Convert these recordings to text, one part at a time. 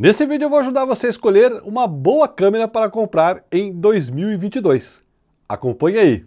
Nesse vídeo eu vou ajudar você a escolher uma boa câmera para comprar em 2022. Acompanhe aí!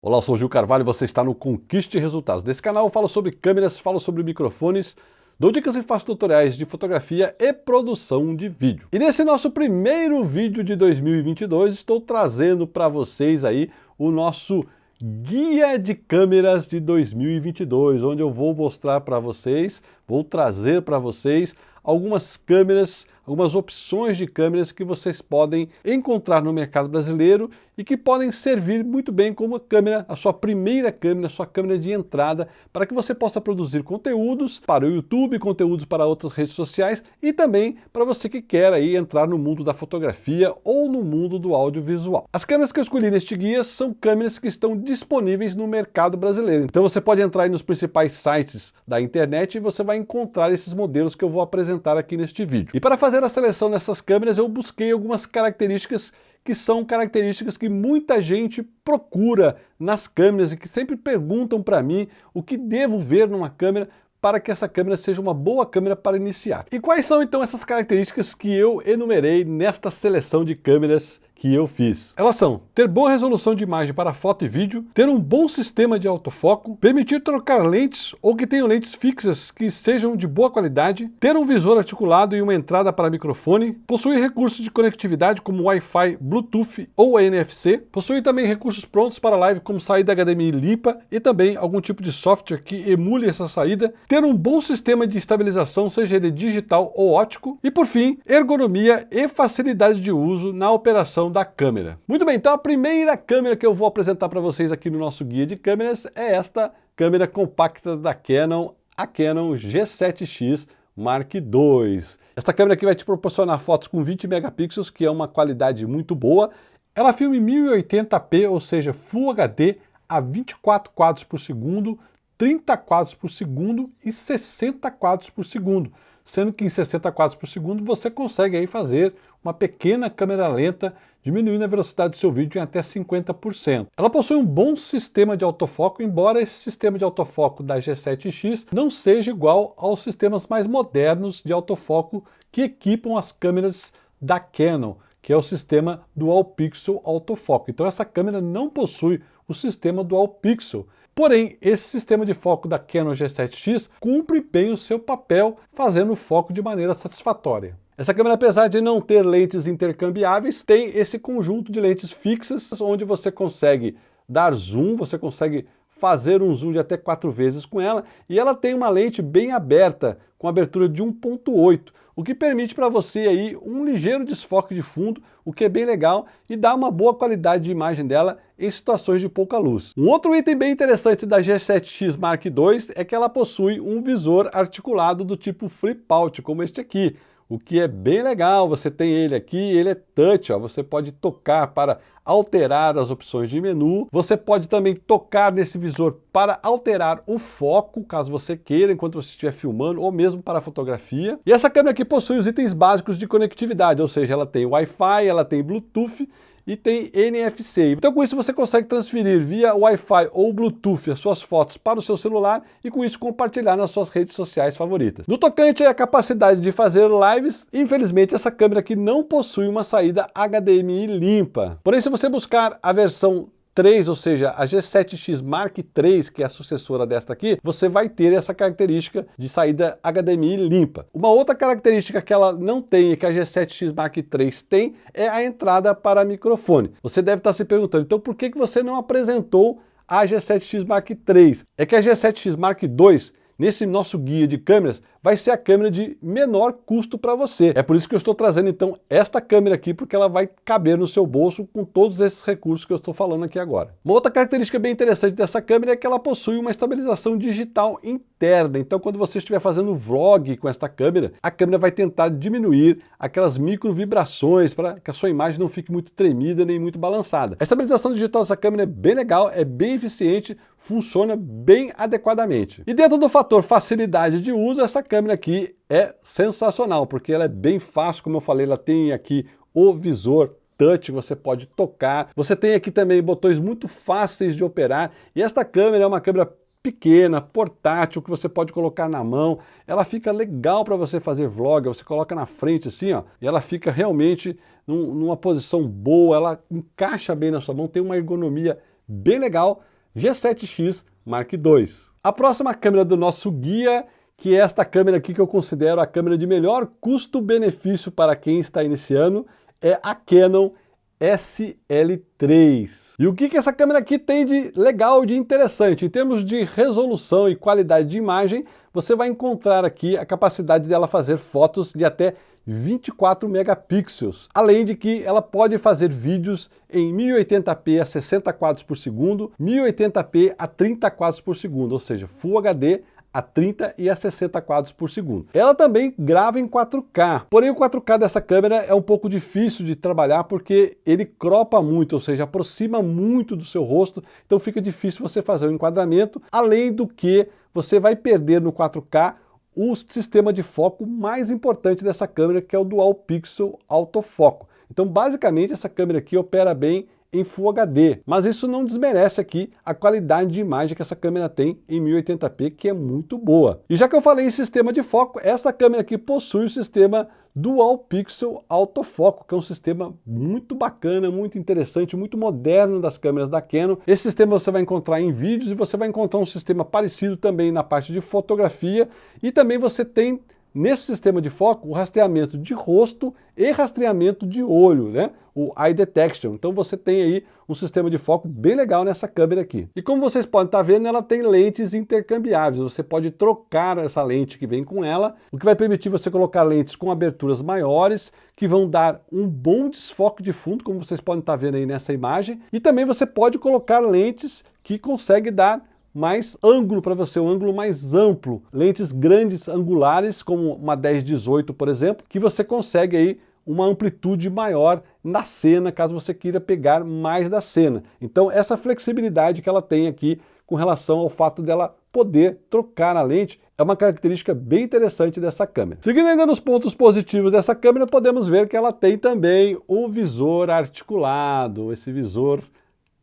Olá, eu sou o Gil Carvalho e você está no Conquiste Resultados. Nesse canal eu falo sobre câmeras, falo sobre microfones, dou dicas e faço tutoriais de fotografia e produção de vídeo. E nesse nosso primeiro vídeo de 2022 estou trazendo para vocês aí o nosso Guia de Câmeras de 2022, onde eu vou mostrar para vocês, vou trazer para vocês algumas câmeras algumas opções de câmeras que vocês podem encontrar no mercado brasileiro e que podem servir muito bem como câmera, a sua primeira câmera, a sua câmera de entrada, para que você possa produzir conteúdos para o YouTube, conteúdos para outras redes sociais e também para você que quer aí entrar no mundo da fotografia ou no mundo do audiovisual. As câmeras que eu escolhi neste guia são câmeras que estão disponíveis no mercado brasileiro. Então você pode entrar nos principais sites da internet e você vai encontrar esses modelos que eu vou apresentar aqui neste vídeo. E para fazer fazer a seleção dessas câmeras, eu busquei algumas características que são características que muita gente procura nas câmeras e que sempre perguntam para mim o que devo ver numa câmera para que essa câmera seja uma boa câmera para iniciar. E quais são então essas características que eu enumerei nesta seleção de câmeras que eu fiz. Elas são ter boa resolução de imagem para foto e vídeo, ter um bom sistema de autofoco, permitir trocar lentes ou que tenham lentes fixas que sejam de boa qualidade, ter um visor articulado e uma entrada para microfone, possuir recursos de conectividade como Wi-Fi, Bluetooth ou NFC, possuir também recursos prontos para live como saída HDMI limpa e também algum tipo de software que emule essa saída, ter um bom sistema de estabilização, seja ele digital ou ótico, e por fim, ergonomia e facilidade de uso na operação da câmera. Muito bem, então a primeira câmera que eu vou apresentar para vocês aqui no nosso guia de câmeras é esta câmera compacta da Canon, a Canon G7X Mark II. Esta câmera aqui vai te proporcionar fotos com 20 megapixels, que é uma qualidade muito boa. Ela filma em 1080p, ou seja, Full HD a 24 quadros por segundo, 30 quadros por segundo e 60 quadros por segundo sendo que em 60 quadros por segundo você consegue aí fazer uma pequena câmera lenta, diminuindo a velocidade do seu vídeo em até 50%. Ela possui um bom sistema de autofoco, embora esse sistema de autofoco da G7X não seja igual aos sistemas mais modernos de autofoco que equipam as câmeras da Canon, que é o sistema Dual Pixel Autofoco. Então essa câmera não possui o sistema Dual Pixel, Porém, esse sistema de foco da Canon G7X cumpre bem o seu papel, fazendo o foco de maneira satisfatória. Essa câmera, apesar de não ter lentes intercambiáveis, tem esse conjunto de lentes fixas, onde você consegue dar zoom, você consegue fazer um zoom de até quatro vezes com ela, e ela tem uma lente bem aberta, com abertura de 1.8, o que permite para você aí um ligeiro desfoque de fundo, o que é bem legal e dá uma boa qualidade de imagem dela em situações de pouca luz. Um outro item bem interessante da G7X Mark II é que ela possui um visor articulado do tipo flip out, como este aqui, o que é bem legal, você tem ele aqui, ele é touch, ó, você pode tocar para alterar as opções de menu, você pode também tocar nesse visor para alterar o foco, caso você queira, enquanto você estiver filmando, ou mesmo para fotografia. E essa câmera aqui possui os itens básicos de conectividade, ou seja, ela tem Wi-Fi, ela tem Bluetooth, e tem NFC. Então com isso você consegue transferir via Wi-Fi ou Bluetooth as suas fotos para o seu celular e com isso compartilhar nas suas redes sociais favoritas. No tocante à capacidade de fazer lives, infelizmente essa câmera aqui não possui uma saída HDMI limpa. Porém, se você buscar a versão 3, ou seja, a G7X Mark III, que é a sucessora desta aqui, você vai ter essa característica de saída HDMI limpa. Uma outra característica que ela não tem e que a G7X Mark III tem é a entrada para microfone. Você deve estar se perguntando, então por que, que você não apresentou a G7X Mark III? É que a G7X Mark II nesse nosso guia de câmeras, vai ser a câmera de menor custo para você. É por isso que eu estou trazendo então esta câmera aqui, porque ela vai caber no seu bolso com todos esses recursos que eu estou falando aqui agora. Uma outra característica bem interessante dessa câmera é que ela possui uma estabilização digital interna. Então quando você estiver fazendo vlog com esta câmera, a câmera vai tentar diminuir aquelas micro vibrações para que a sua imagem não fique muito tremida nem muito balançada. A estabilização digital dessa câmera é bem legal, é bem eficiente, funciona bem adequadamente. E dentro do fator facilidade de uso, essa câmera aqui é sensacional, porque ela é bem fácil, como eu falei, ela tem aqui o visor touch, você pode tocar. Você tem aqui também botões muito fáceis de operar. E esta câmera é uma câmera pequena, portátil, que você pode colocar na mão. Ela fica legal para você fazer vlog, você coloca na frente assim, ó, e ela fica realmente num, numa posição boa, ela encaixa bem na sua mão, tem uma ergonomia bem legal. G7X Mark II. A próxima câmera do nosso guia, que é esta câmera aqui que eu considero a câmera de melhor custo-benefício para quem está iniciando, é a Canon SL3. E o que, que essa câmera aqui tem de legal, de interessante? Em termos de resolução e qualidade de imagem, você vai encontrar aqui a capacidade dela fazer fotos de até 24 megapixels, além de que ela pode fazer vídeos em 1080p a 60 quadros por segundo, 1080p a 30 quadros por segundo, ou seja, Full HD a 30 e a 60 quadros por segundo. Ela também grava em 4K, porém o 4K dessa câmera é um pouco difícil de trabalhar porque ele cropa muito, ou seja, aproxima muito do seu rosto, então fica difícil você fazer o enquadramento, além do que você vai perder no 4K o sistema de foco mais importante dessa câmera, que é o Dual Pixel Autofoco. Então basicamente essa câmera aqui opera bem em Full HD, mas isso não desmerece aqui a qualidade de imagem que essa câmera tem em 1080p, que é muito boa. E já que eu falei em sistema de foco, essa câmera aqui possui o sistema Dual Pixel Autofoco, que é um sistema muito bacana, muito interessante, muito moderno das câmeras da Canon. Esse sistema você vai encontrar em vídeos e você vai encontrar um sistema parecido também na parte de fotografia e também você tem Nesse sistema de foco, o rastreamento de rosto e rastreamento de olho, né? O Eye Detection. Então você tem aí um sistema de foco bem legal nessa câmera aqui. E como vocês podem estar vendo, ela tem lentes intercambiáveis. Você pode trocar essa lente que vem com ela, o que vai permitir você colocar lentes com aberturas maiores, que vão dar um bom desfoque de fundo, como vocês podem estar vendo aí nessa imagem. E também você pode colocar lentes que conseguem dar mais ângulo para você, um ângulo mais amplo. Lentes grandes angulares, como uma 10-18, por exemplo, que você consegue aí uma amplitude maior na cena, caso você queira pegar mais da cena. Então essa flexibilidade que ela tem aqui com relação ao fato dela poder trocar a lente é uma característica bem interessante dessa câmera. Seguindo ainda nos pontos positivos dessa câmera, podemos ver que ela tem também o visor articulado, esse visor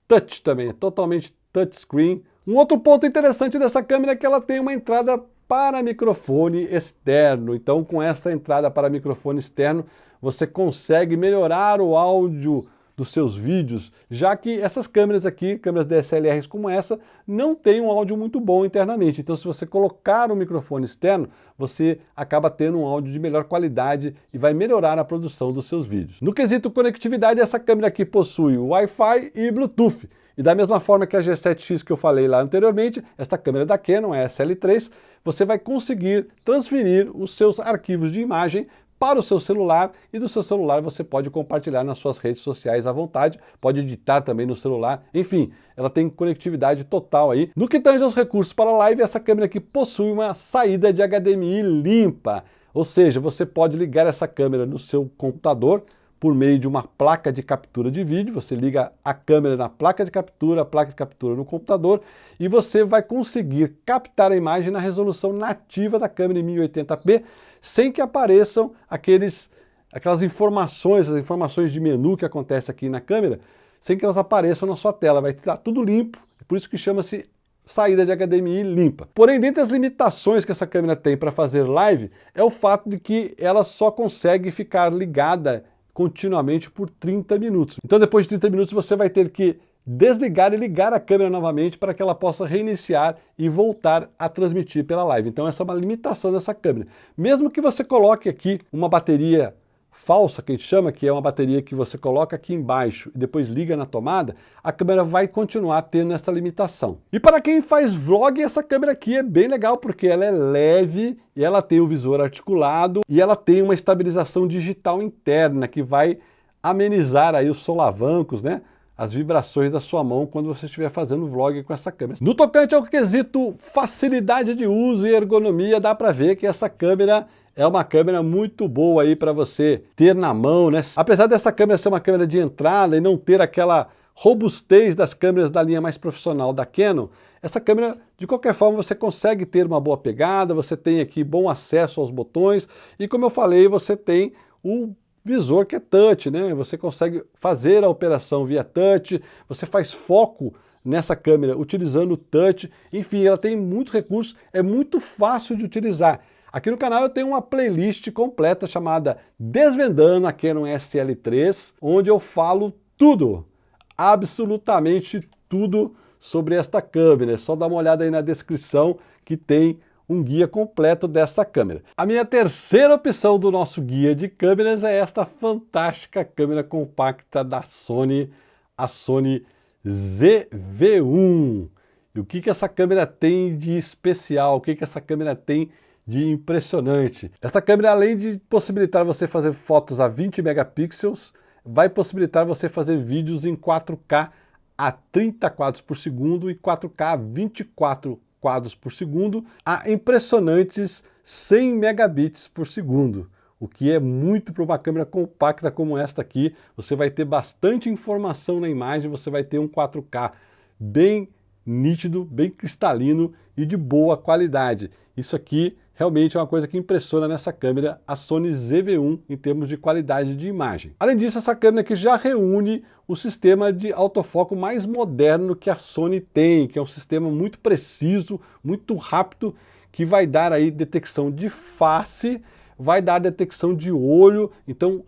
touch também, totalmente touchscreen, um outro ponto interessante dessa câmera é que ela tem uma entrada para microfone externo. Então, com essa entrada para microfone externo, você consegue melhorar o áudio dos seus vídeos, já que essas câmeras aqui, câmeras DSLRs como essa, não têm um áudio muito bom internamente. Então, se você colocar um microfone externo, você acaba tendo um áudio de melhor qualidade e vai melhorar a produção dos seus vídeos. No quesito conectividade, essa câmera aqui possui Wi-Fi e Bluetooth. E da mesma forma que a G7X que eu falei lá anteriormente, esta câmera da Canon, é SL3, você vai conseguir transferir os seus arquivos de imagem para o seu celular e do seu celular você pode compartilhar nas suas redes sociais à vontade, pode editar também no celular, enfim, ela tem conectividade total aí. No que tange aos recursos para live, essa câmera aqui possui uma saída de HDMI limpa, ou seja, você pode ligar essa câmera no seu computador, por meio de uma placa de captura de vídeo, você liga a câmera na placa de captura, a placa de captura no computador e você vai conseguir captar a imagem na resolução nativa da câmera em 1080p sem que apareçam aqueles, aquelas informações, as informações de menu que acontece aqui na câmera, sem que elas apareçam na sua tela, vai estar tudo limpo, por isso que chama-se saída de HDMI limpa. Porém, dentre as limitações que essa câmera tem para fazer live, é o fato de que ela só consegue ficar ligada continuamente por 30 minutos. Então depois de 30 minutos você vai ter que desligar e ligar a câmera novamente para que ela possa reiniciar e voltar a transmitir pela live. Então essa é uma limitação dessa câmera. Mesmo que você coloque aqui uma bateria falsa, que a gente chama, que é uma bateria que você coloca aqui embaixo e depois liga na tomada, a câmera vai continuar tendo essa limitação. E para quem faz vlog, essa câmera aqui é bem legal, porque ela é leve e ela tem o visor articulado e ela tem uma estabilização digital interna que vai amenizar aí os solavancos, né? As vibrações da sua mão quando você estiver fazendo vlog com essa câmera. No tocante ao quesito facilidade de uso e ergonomia, dá para ver que essa câmera é uma câmera muito boa aí para você ter na mão, né? Apesar dessa câmera ser uma câmera de entrada e não ter aquela robustez das câmeras da linha mais profissional da Canon, essa câmera, de qualquer forma, você consegue ter uma boa pegada, você tem aqui bom acesso aos botões e, como eu falei, você tem o visor que é touch, né? Você consegue fazer a operação via touch, você faz foco nessa câmera utilizando o touch, enfim, ela tem muitos recursos, é muito fácil de utilizar. Aqui no canal eu tenho uma playlist completa chamada Desvendando a Canon SL3, onde eu falo tudo, absolutamente tudo sobre esta câmera. É só dar uma olhada aí na descrição que tem um guia completo dessa câmera. A minha terceira opção do nosso guia de câmeras é esta fantástica câmera compacta da Sony, a Sony ZV-1. E o que, que essa câmera tem de especial? O que, que essa câmera tem de impressionante? Esta câmera, além de possibilitar você fazer fotos a 20 megapixels, vai possibilitar você fazer vídeos em 4K a 30 quadros por segundo e 4K a 24 quadros por segundo a impressionantes 100 megabits por segundo, o que é muito para uma câmera compacta como esta aqui. Você vai ter bastante informação na imagem, você vai ter um 4K bem nítido, bem cristalino e de boa qualidade. Isso aqui realmente é uma coisa que impressiona nessa câmera, a Sony ZV-1, em termos de qualidade de imagem. Além disso, essa câmera aqui já reúne o sistema de autofoco mais moderno que a Sony tem, que é um sistema muito preciso, muito rápido, que vai dar aí detecção de face, vai dar detecção de olho, então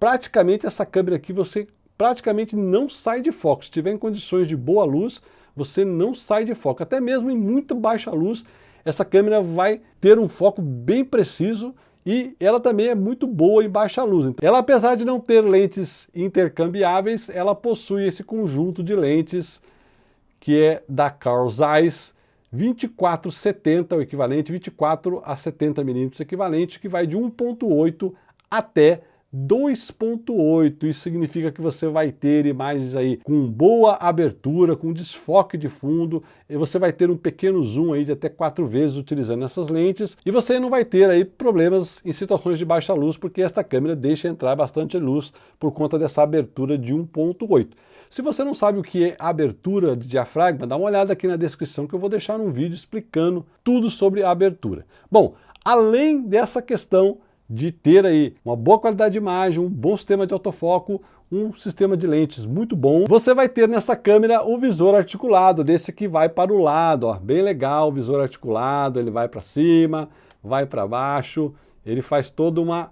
praticamente essa câmera aqui você praticamente não sai de foco. Se tiver em condições de boa luz, você não sai de foco. Até mesmo em muito baixa luz, essa câmera vai ter um foco bem preciso e ela também é muito boa em baixa luz. Ela, apesar de não ter lentes intercambiáveis, ela possui esse conjunto de lentes que é da Carl Zeiss 2470, o equivalente, 24 a 70 milímetros equivalente, que vai de 1.8 até 2.8, isso significa que você vai ter imagens aí com boa abertura, com desfoque de fundo, e você vai ter um pequeno zoom aí de até quatro vezes utilizando essas lentes, e você não vai ter aí problemas em situações de baixa luz, porque esta câmera deixa entrar bastante luz por conta dessa abertura de 1.8. Se você não sabe o que é abertura de diafragma, dá uma olhada aqui na descrição que eu vou deixar um vídeo explicando tudo sobre a abertura. Bom, além dessa questão de ter aí uma boa qualidade de imagem, um bom sistema de autofoco, um sistema de lentes muito bom. Você vai ter nessa câmera o visor articulado, desse que vai para o lado, ó, bem legal o visor articulado, ele vai para cima, vai para baixo, ele faz toda uma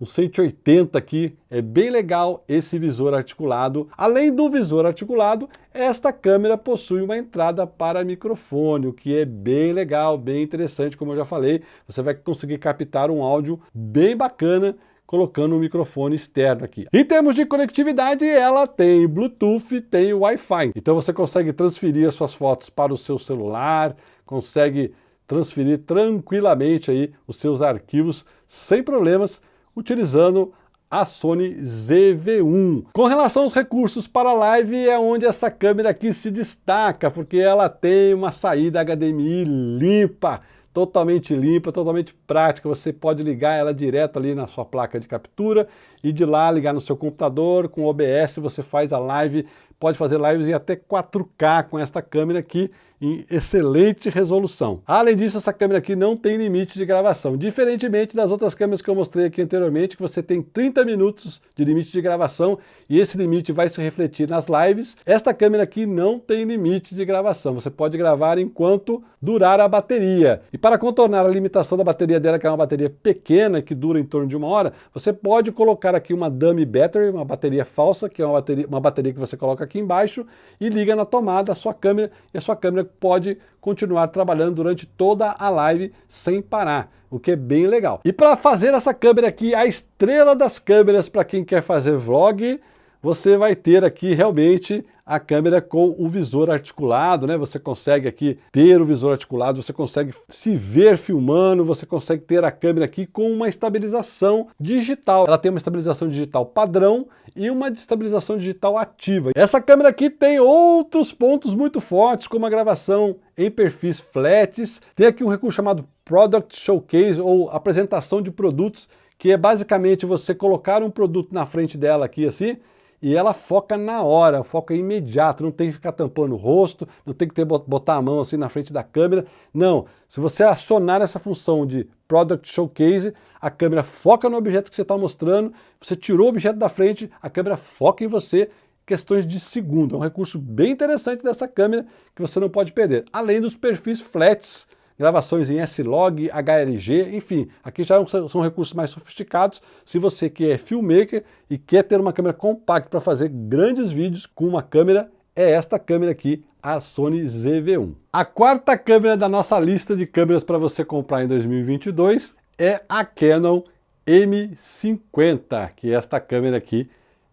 o 180 aqui, é bem legal esse visor articulado. Além do visor articulado, esta câmera possui uma entrada para microfone, o que é bem legal, bem interessante, como eu já falei. Você vai conseguir captar um áudio bem bacana colocando um microfone externo aqui. Em termos de conectividade, ela tem Bluetooth, tem Wi-Fi. Então você consegue transferir as suas fotos para o seu celular, consegue transferir tranquilamente aí os seus arquivos sem problemas utilizando a Sony ZV-1. Com relação aos recursos para live, é onde essa câmera aqui se destaca, porque ela tem uma saída HDMI limpa, totalmente limpa, totalmente prática. Você pode ligar ela direto ali na sua placa de captura e de lá ligar no seu computador, com OBS você faz a live, pode fazer lives em até 4K com esta câmera aqui, em excelente resolução. Além disso, essa câmera aqui não tem limite de gravação, diferentemente das outras câmeras que eu mostrei aqui anteriormente, que você tem 30 minutos de limite de gravação e esse limite vai se refletir nas lives. Esta câmera aqui não tem limite de gravação, você pode gravar enquanto durar a bateria. E para contornar a limitação da bateria dela, que é uma bateria pequena, que dura em torno de uma hora, você pode colocar aqui uma dummy battery, uma bateria falsa, que é uma bateria, uma bateria que você coloca aqui embaixo e liga na tomada a sua câmera e a sua câmera pode continuar trabalhando durante toda a live sem parar, o que é bem legal. E para fazer essa câmera aqui, a estrela das câmeras para quem quer fazer vlog, você vai ter aqui realmente a câmera com o visor articulado, né? Você consegue aqui ter o visor articulado, você consegue se ver filmando, você consegue ter a câmera aqui com uma estabilização digital. Ela tem uma estabilização digital padrão e uma estabilização digital ativa. Essa câmera aqui tem outros pontos muito fortes, como a gravação em perfis flats. Tem aqui um recurso chamado Product Showcase, ou apresentação de produtos, que é basicamente você colocar um produto na frente dela aqui assim, e ela foca na hora, foca imediato, não tem que ficar tampando o rosto, não tem que ter, botar a mão assim na frente da câmera, não. Se você acionar essa função de Product Showcase, a câmera foca no objeto que você está mostrando, você tirou o objeto da frente, a câmera foca em você, questões de segundo. É um recurso bem interessante dessa câmera que você não pode perder. Além dos perfis flats, gravações em S-Log, HLG, enfim, aqui já são recursos mais sofisticados. Se você que é filmmaker e quer ter uma câmera compacta para fazer grandes vídeos com uma câmera, é esta câmera aqui, a Sony ZV-1. A quarta câmera da nossa lista de câmeras para você comprar em 2022 é a Canon M50, que é esta câmera aqui,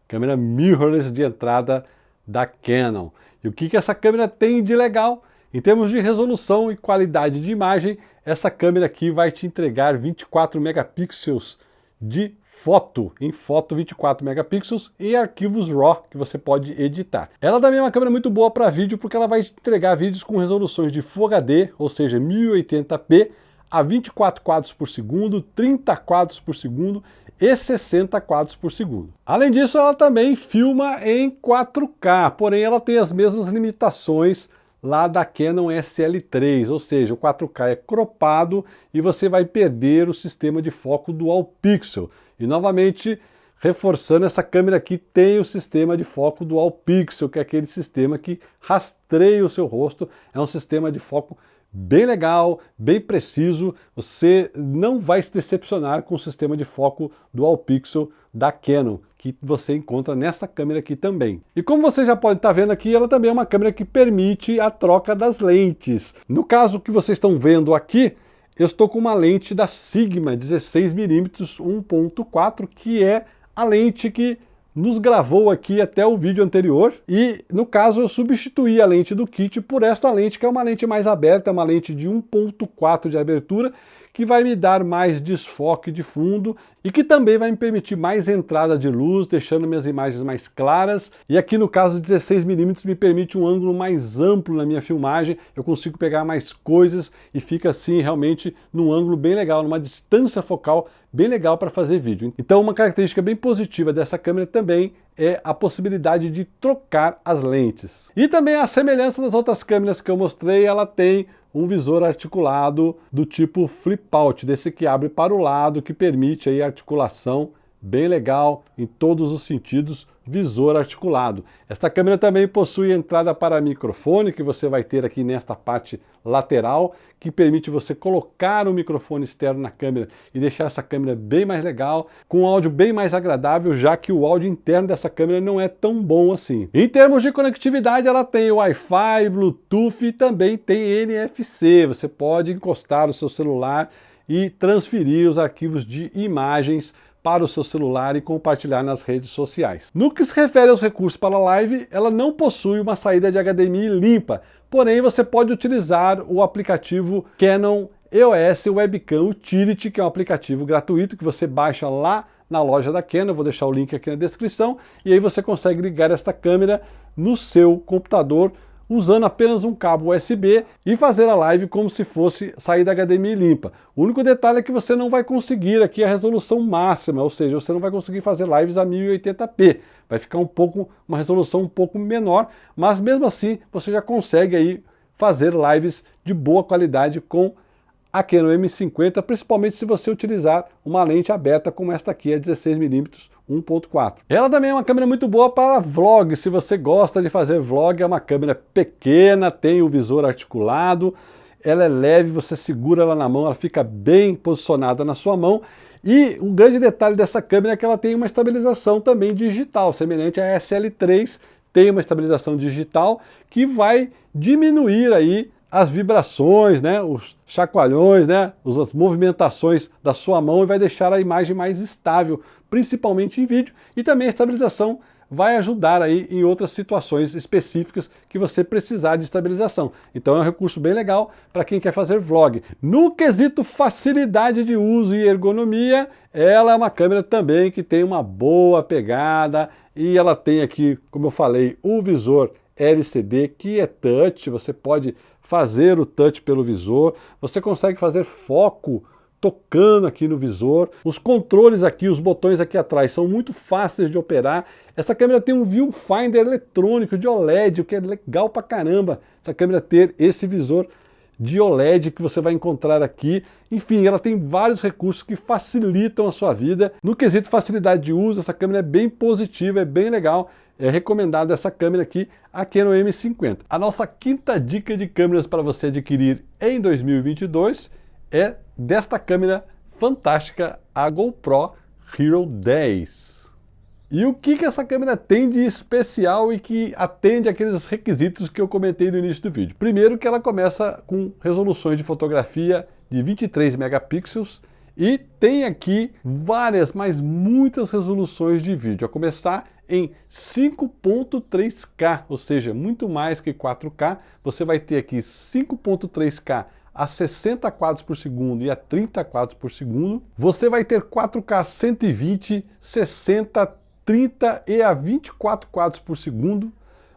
câmera mirrorless de entrada da Canon. E o que, que essa câmera tem de legal? Em termos de resolução e qualidade de imagem, essa câmera aqui vai te entregar 24 megapixels de foto, em foto 24 megapixels e arquivos RAW que você pode editar. Ela também é uma câmera muito boa para vídeo porque ela vai entregar vídeos com resoluções de Full HD, ou seja, 1080p, a 24 quadros por segundo, 30 quadros por segundo e 60 quadros por segundo. Além disso, ela também filma em 4K, porém ela tem as mesmas limitações lá da Canon SL3, ou seja, o 4K é cropado e você vai perder o sistema de foco Dual Pixel. E novamente, reforçando, essa câmera aqui tem o sistema de foco Dual Pixel, que é aquele sistema que rastreia o seu rosto, é um sistema de foco bem legal, bem preciso, você não vai se decepcionar com o sistema de foco Dual Pixel da Canon, que você encontra nessa câmera aqui também. E como você já pode estar tá vendo aqui, ela também é uma câmera que permite a troca das lentes. No caso que vocês estão vendo aqui, eu estou com uma lente da Sigma 16mm 1.4, que é a lente que nos gravou aqui até o vídeo anterior e no caso eu substituí a lente do kit por esta lente que é uma lente mais aberta, uma lente de 1.4 de abertura que vai me dar mais desfoque de fundo e que também vai me permitir mais entrada de luz, deixando minhas imagens mais claras. E aqui no caso 16mm me permite um ângulo mais amplo na minha filmagem, eu consigo pegar mais coisas e fica assim realmente num ângulo bem legal, numa distância focal bem legal para fazer vídeo. Então uma característica bem positiva dessa câmera também é a possibilidade de trocar as lentes. E também a semelhança das outras câmeras que eu mostrei, ela tem um visor articulado do tipo flip out, desse que abre para o lado, que permite aí articulação bem legal em todos os sentidos, visor articulado. Esta câmera também possui entrada para microfone, que você vai ter aqui nesta parte lateral, que permite você colocar o microfone externo na câmera e deixar essa câmera bem mais legal, com um áudio bem mais agradável, já que o áudio interno dessa câmera não é tão bom assim. Em termos de conectividade, ela tem Wi-Fi, Bluetooth e também tem NFC. Você pode encostar o seu celular e transferir os arquivos de imagens para o seu celular e compartilhar nas redes sociais. No que se refere aos recursos para a live, ela não possui uma saída de HDMI limpa, porém você pode utilizar o aplicativo Canon EOS Webcam Utility, que é um aplicativo gratuito que você baixa lá na loja da Canon, vou deixar o link aqui na descrição, e aí você consegue ligar esta câmera no seu computador usando apenas um cabo USB e fazer a live como se fosse saída HDMI limpa. O único detalhe é que você não vai conseguir aqui a resolução máxima, ou seja, você não vai conseguir fazer lives a 1080p. Vai ficar um pouco, uma resolução um pouco menor, mas mesmo assim você já consegue aí fazer lives de boa qualidade com a Canon M50, principalmente se você utilizar uma lente aberta como esta aqui, a 16mm 1.4. Ela também é uma câmera muito boa para vlog, se você gosta de fazer vlog, é uma câmera pequena, tem o visor articulado, ela é leve, você segura ela na mão, ela fica bem posicionada na sua mão, e um grande detalhe dessa câmera é que ela tem uma estabilização também digital, semelhante à SL3, tem uma estabilização digital que vai diminuir aí as vibrações, né, os chacoalhões, né, as movimentações da sua mão e vai deixar a imagem mais estável, principalmente em vídeo, e também a estabilização vai ajudar aí em outras situações específicas que você precisar de estabilização. Então é um recurso bem legal para quem quer fazer vlog. No quesito facilidade de uso e ergonomia, ela é uma câmera também que tem uma boa pegada e ela tem aqui, como eu falei, o visor LCD que é touch, você pode fazer o touch pelo visor, você consegue fazer foco tocando aqui no visor. Os controles aqui, os botões aqui atrás são muito fáceis de operar. Essa câmera tem um viewfinder eletrônico de OLED, o que é legal pra caramba, essa câmera ter esse visor de OLED que você vai encontrar aqui. Enfim, ela tem vários recursos que facilitam a sua vida. No quesito facilidade de uso, essa câmera é bem positiva, é bem legal. É recomendado essa câmera aqui, a Canon M50. A nossa quinta dica de câmeras para você adquirir em 2022 é desta câmera fantástica, a GoPro Hero 10. E o que, que essa câmera tem de especial e que atende aqueles requisitos que eu comentei no início do vídeo? Primeiro que ela começa com resoluções de fotografia de 23 megapixels e tem aqui várias, mas muitas resoluções de vídeo, a começar em 5.3K, ou seja, muito mais que 4K. Você vai ter aqui 5.3K a 60 quadros por segundo e a 30 quadros por segundo. Você vai ter 4K 120, 60, 30 e a 24 quadros por segundo,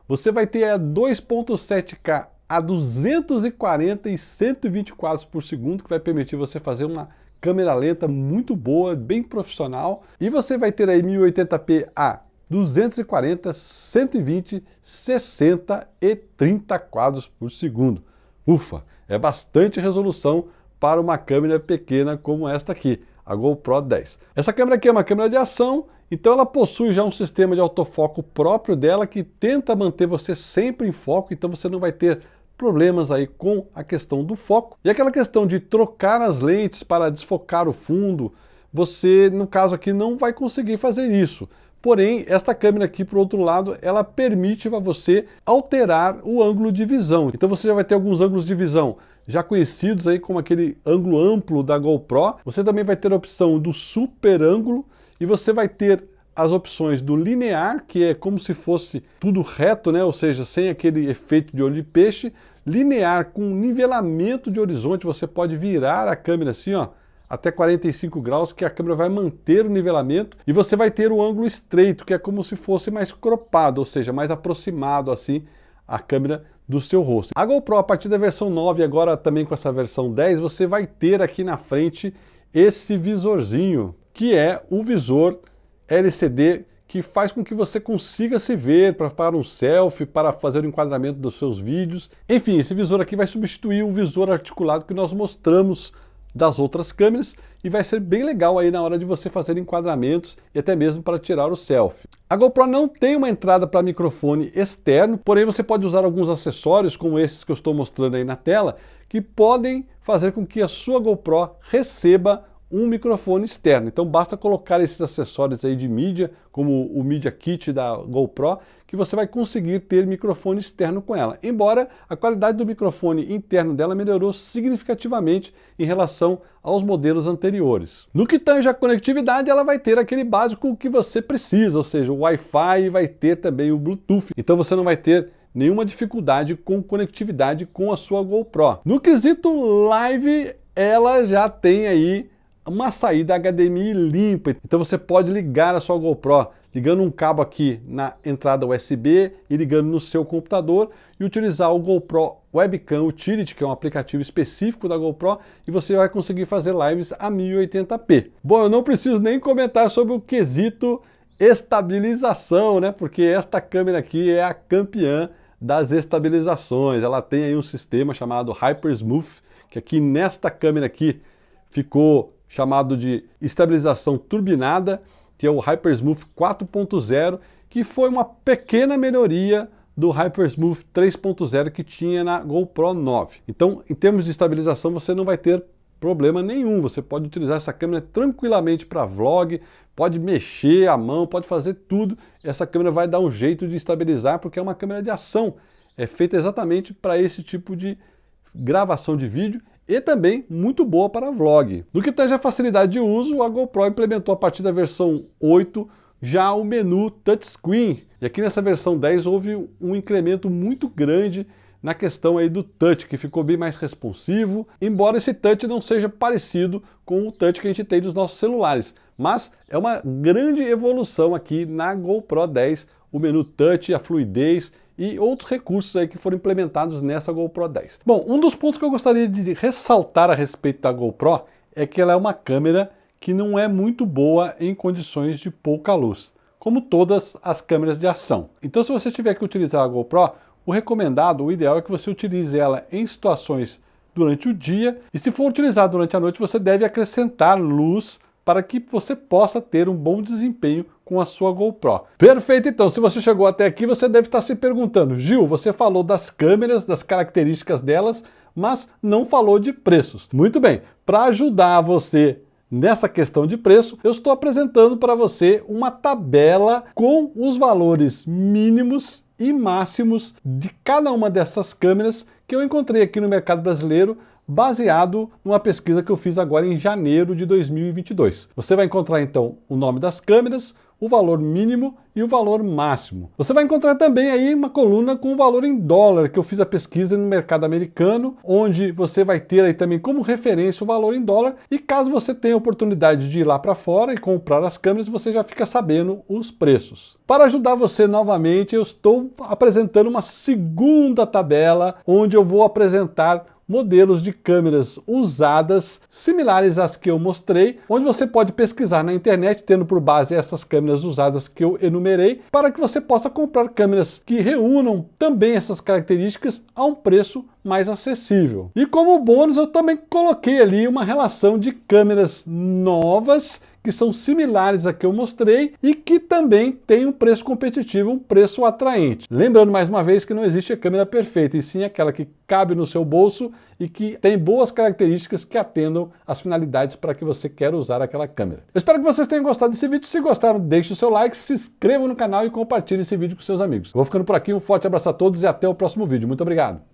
você vai ter a 2.7K a 240 e 120 quadros por segundo, que vai permitir você fazer uma câmera lenta muito boa, bem profissional, e você vai ter aí 1080p a 240, 120, 60 e 30 quadros por segundo. Ufa, é bastante resolução para uma câmera pequena como esta aqui, a GoPro 10. Essa câmera aqui é uma câmera de ação então ela possui já um sistema de autofoco próprio dela que tenta manter você sempre em foco, então você não vai ter problemas aí com a questão do foco. E aquela questão de trocar as lentes para desfocar o fundo, você, no caso aqui, não vai conseguir fazer isso. Porém, esta câmera aqui, por outro lado, ela permite para você alterar o ângulo de visão. Então você já vai ter alguns ângulos de visão já conhecidos aí como aquele ângulo amplo da GoPro. Você também vai ter a opção do super ângulo, e você vai ter as opções do linear, que é como se fosse tudo reto, né? ou seja, sem aquele efeito de olho de peixe, linear com nivelamento de horizonte, você pode virar a câmera assim, ó, até 45 graus, que a câmera vai manter o nivelamento, e você vai ter o ângulo estreito, que é como se fosse mais cropado, ou seja, mais aproximado assim a câmera do seu rosto. A GoPro, a partir da versão 9, agora também com essa versão 10, você vai ter aqui na frente esse visorzinho, que é o visor LCD que faz com que você consiga se ver para, um selfie, para fazer o enquadramento dos seus vídeos. Enfim, esse visor aqui vai substituir o visor articulado que nós mostramos das outras câmeras e vai ser bem legal aí na hora de você fazer enquadramentos e até mesmo para tirar o selfie. A GoPro não tem uma entrada para microfone externo, porém você pode usar alguns acessórios como esses que eu estou mostrando aí na tela, que podem fazer com que a sua GoPro receba um microfone externo. Então basta colocar esses acessórios aí de mídia, como o Media Kit da GoPro, que você vai conseguir ter microfone externo com ela. Embora a qualidade do microfone interno dela melhorou significativamente em relação aos modelos anteriores. No que tange a conectividade, ela vai ter aquele básico que você precisa, ou seja, o Wi-Fi e vai ter também o Bluetooth. Então você não vai ter nenhuma dificuldade com conectividade com a sua GoPro. No quesito live, ela já tem aí uma saída HDMI limpa. Então você pode ligar a sua GoPro ligando um cabo aqui na entrada USB e ligando no seu computador e utilizar o GoPro Webcam Utility, que é um aplicativo específico da GoPro, e você vai conseguir fazer lives a 1080p. Bom, eu não preciso nem comentar sobre o quesito estabilização, né? Porque esta câmera aqui é a campeã das estabilizações. Ela tem aí um sistema chamado Hyper Smooth, que aqui nesta câmera aqui ficou chamado de estabilização turbinada, que é o Hypersmooth 4.0, que foi uma pequena melhoria do Hypersmooth 3.0 que tinha na GoPro 9. Então, em termos de estabilização, você não vai ter problema nenhum. Você pode utilizar essa câmera tranquilamente para vlog, pode mexer a mão, pode fazer tudo. Essa câmera vai dar um jeito de estabilizar, porque é uma câmera de ação. É feita exatamente para esse tipo de gravação de vídeo e também muito boa para vlog. No que tange a facilidade de uso, a GoPro implementou a partir da versão 8 já o menu touchscreen. E aqui nessa versão 10 houve um incremento muito grande na questão aí do touch, que ficou bem mais responsivo, embora esse touch não seja parecido com o touch que a gente tem dos nossos celulares. Mas é uma grande evolução aqui na GoPro 10, o menu touch, a fluidez e outros recursos aí que foram implementados nessa GoPro 10. Bom, um dos pontos que eu gostaria de ressaltar a respeito da GoPro é que ela é uma câmera que não é muito boa em condições de pouca luz, como todas as câmeras de ação. Então se você tiver que utilizar a GoPro, o recomendado, o ideal é que você utilize ela em situações durante o dia e se for utilizado durante a noite, você deve acrescentar luz para que você possa ter um bom desempenho com a sua GoPro. Perfeito, então, se você chegou até aqui, você deve estar se perguntando, Gil, você falou das câmeras, das características delas, mas não falou de preços. Muito bem, para ajudar você Nessa questão de preço, eu estou apresentando para você uma tabela com os valores mínimos e máximos de cada uma dessas câmeras que eu encontrei aqui no mercado brasileiro baseado numa pesquisa que eu fiz agora em janeiro de 2022. Você vai encontrar então o nome das câmeras, o valor mínimo e o valor máximo. Você vai encontrar também aí uma coluna com o valor em dólar, que eu fiz a pesquisa no mercado americano, onde você vai ter aí também como referência o valor em dólar, e caso você tenha oportunidade de ir lá para fora e comprar as câmeras, você já fica sabendo os preços. Para ajudar você novamente, eu estou apresentando uma segunda tabela, onde eu vou apresentar modelos de câmeras usadas, similares às que eu mostrei, onde você pode pesquisar na internet, tendo por base essas câmeras usadas que eu enumerei, para que você possa comprar câmeras que reúnam também essas características a um preço mais acessível. E como bônus eu também coloquei ali uma relação de câmeras novas que são similares a que eu mostrei e que também tem um preço competitivo, um preço atraente. Lembrando mais uma vez que não existe a câmera perfeita, e sim aquela que cabe no seu bolso e que tem boas características que atendam às finalidades para que você quer usar aquela câmera. Eu espero que vocês tenham gostado desse vídeo. Se gostaram, deixe o seu like, se inscreva no canal e compartilhe esse vídeo com seus amigos. Eu vou ficando por aqui, um forte abraço a todos e até o próximo vídeo. Muito obrigado!